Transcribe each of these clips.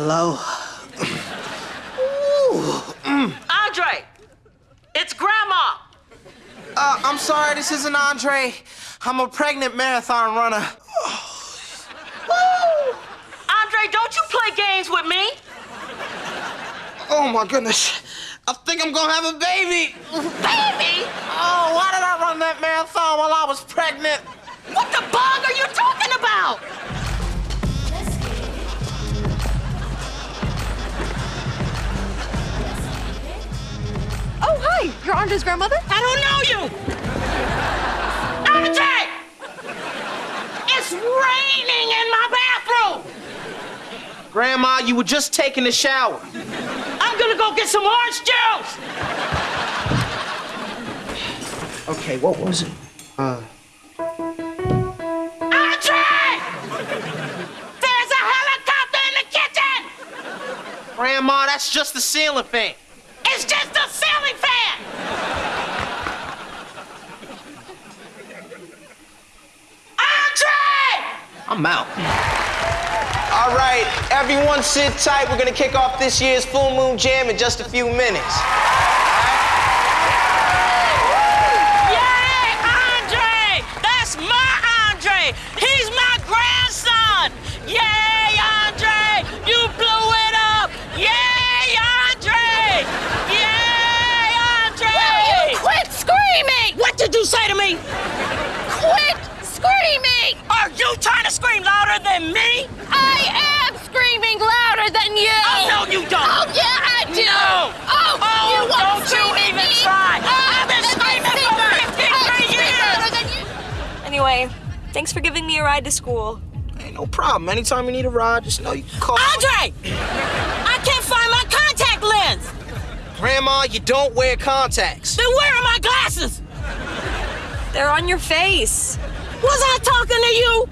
Hello? Andre, it's Grandma. Uh, I'm sorry, this isn't Andre. I'm a pregnant marathon runner. Andre, don't you play games with me. Oh my goodness. I think I'm gonna have a baby. Baby? Oh, why did I run that marathon while I was pregnant? What the bug are you talking hi. You're grandmother? I don't know you. Andre! It's raining in my bathroom. Grandma, you were just taking a shower. I'm gonna go get some orange juice. Okay, what was it? Uh, Andre! There's a helicopter in the kitchen. Grandma, that's just the ceiling fan. It's just a ceiling fan. Andre! I'm out. All right, everyone sit tight. We're gonna kick off this year's Full Moon Jam in just a few minutes. Yay, Andre! That's my Andre! He's than me? I am screaming louder than you! Oh, no, you don't! Oh, yeah, I do! No! Oh, Oh, you won't don't you even me. try. Oh, I've been screaming for 53 years. than you. Anyway, thanks for giving me a ride to school. Ain't no problem. Anytime you need a ride, just know you can call. Andre! I can't find my contact lens! Grandma, you don't wear contacts. Then where are my glasses? They're on your face. Was I talking to you?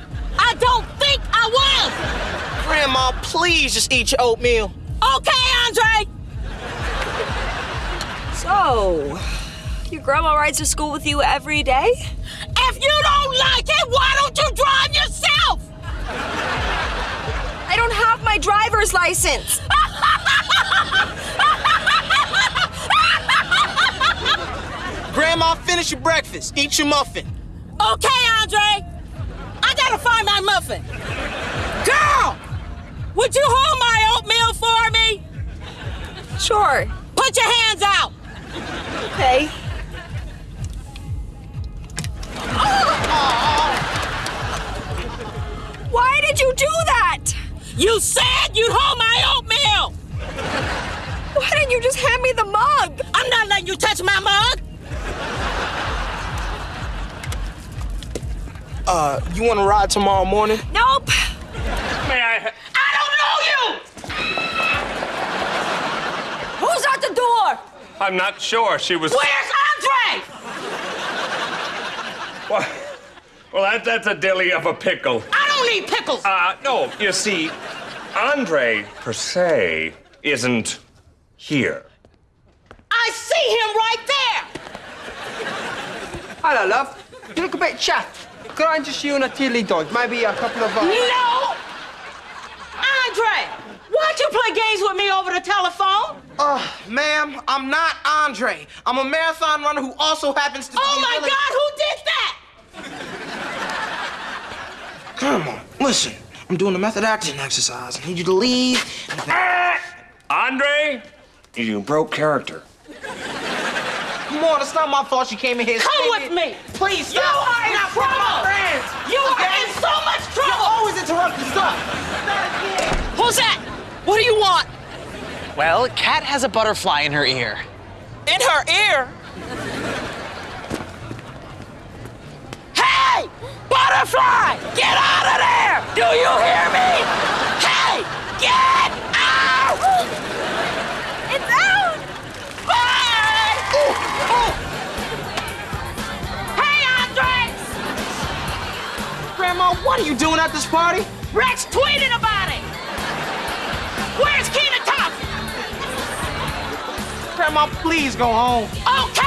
Please just eat your oatmeal. Okay, Andre. So, your grandma rides to school with you every day? If you don't like it, why don't you drive yourself? I don't have my driver's license. Grandma, finish your breakfast. Eat your muffin. Okay, Andre. I gotta find my muffin. Girl, would you hold my oatmeal for me? Sure. Put your hands out. Okay. Why did you do that? You said you'd hold my oatmeal. Why didn't you just hand me the mug? I'm not letting you touch my mug. Uh, you want to ride tomorrow morning? Nope. I'm not sure. She was. Where's Andre? Well, well that, that's a dilly of a pickle. I don't need pickles. Uh, no, you see, Andre, per se, isn't here. I see him right there. Hello, love. You look a bit chapped. Could I interest you in a tilly dog? Maybe a couple of. Uh... No! Andre, why'd you play games with me over the telephone? Uh, ma'am, I'm not Andre. I'm a marathon runner who also happens to be. Oh my really- God, who did that? Come on, listen. I'm doing the method acting exercise. I need you to leave. Andre, you broke character. Come on, it's not my fault you came in here. Come screaming. with me. Please You stop. are in You're not one of trouble. friends. You are in so much trouble. You're trouble. always interrupting stuff. Who's that? What do you want? Well, Kat has a butterfly in her ear. In her ear? Hey! Butterfly! Get out of there! Do you hear me? Hey! Get out! It's out. Bye! Hey, Andre! Grandma, what are you doing at this party? Rex tweeted about Grandma, please go home. Okay,